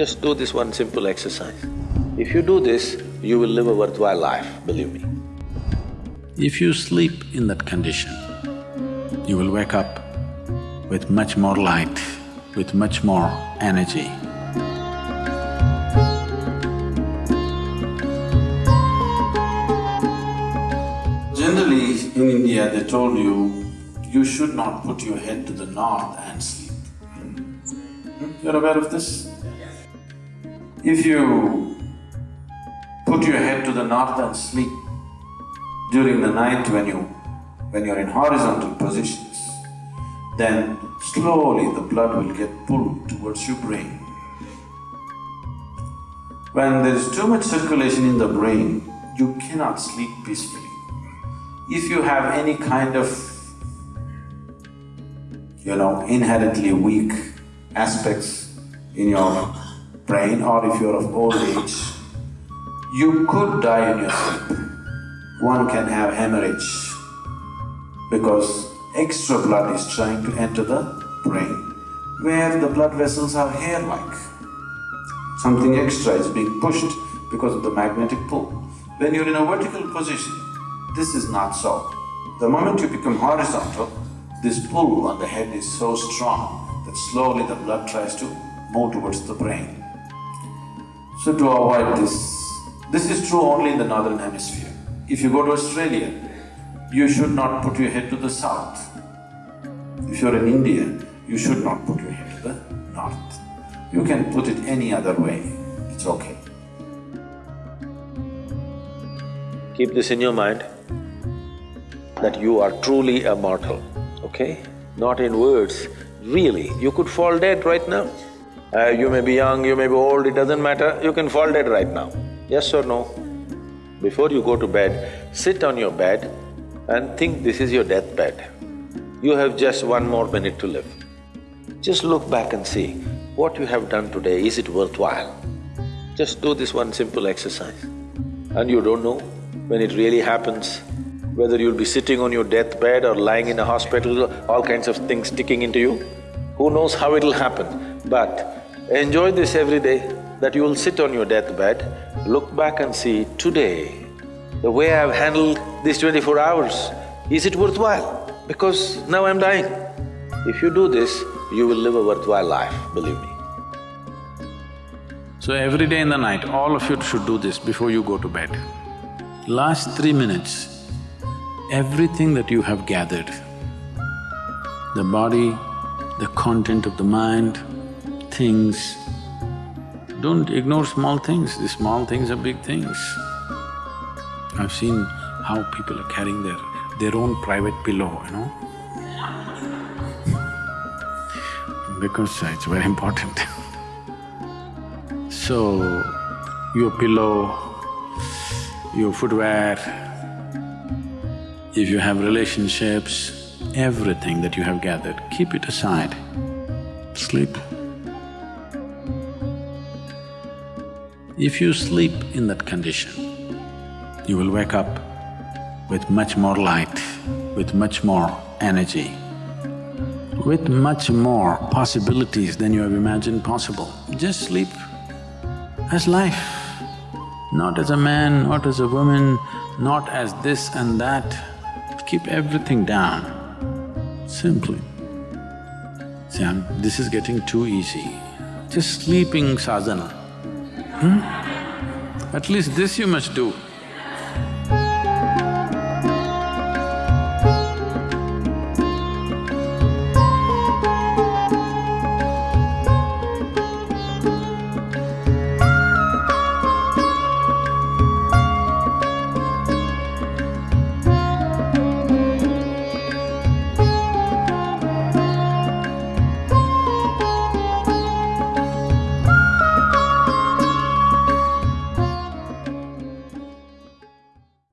Just do this one simple exercise. If you do this, you will live a worthwhile life, believe me. If you sleep in that condition, you will wake up with much more light, with much more energy. Generally, in India, they told you, you should not put your head to the north and sleep. Hmm? You're aware of this? If you put your head to the north and sleep during the night when you… when you're in horizontal positions, then slowly the blood will get pulled towards your brain. When there is too much circulation in the brain, you cannot sleep peacefully. If you have any kind of, you know, inherently weak aspects in your brain or if you're of old age, you could die in your sleep. One can have hemorrhage because extra blood is trying to enter the brain where the blood vessels are hair-like. Something extra is being pushed because of the magnetic pull. When you're in a vertical position, this is not so. The moment you become horizontal, this pull on the head is so strong that slowly the blood tries to move towards the brain. So to avoid this, this is true only in the northern hemisphere. If you go to Australia, you should not put your head to the south. If you're in India, you should not put your head to the north. You can put it any other way, it's okay. Keep this in your mind, that you are truly a mortal, okay? Not in words, really, you could fall dead right now. Uh, you may be young, you may be old, it doesn't matter, you can fall dead right now. Yes or no? Before you go to bed, sit on your bed and think this is your deathbed. You have just one more minute to live. Just look back and see, what you have done today, is it worthwhile? Just do this one simple exercise. And you don't know when it really happens, whether you'll be sitting on your deathbed or lying in a hospital, all kinds of things sticking into you. Who knows how it'll happen, but Enjoy this every day, that you will sit on your deathbed, look back and see, today, the way I've handled these twenty-four hours, is it worthwhile? Because now I'm dying. If you do this, you will live a worthwhile life, believe me. So every day in the night, all of you should do this before you go to bed. Last three minutes, everything that you have gathered, the body, the content of the mind, things. Don't ignore small things, the small things are big things. I've seen how people are carrying their… their own private pillow, you know because it's very important So, your pillow, your footwear, if you have relationships, everything that you have gathered, keep it aside, sleep. If you sleep in that condition, you will wake up with much more light, with much more energy, with much more possibilities than you have imagined possible. Just sleep as life, not as a man, not as a woman, not as this and that. Keep everything down, simply. See, I'm, this is getting too easy. Just sleeping sadhana. Hmm? At least this you must do.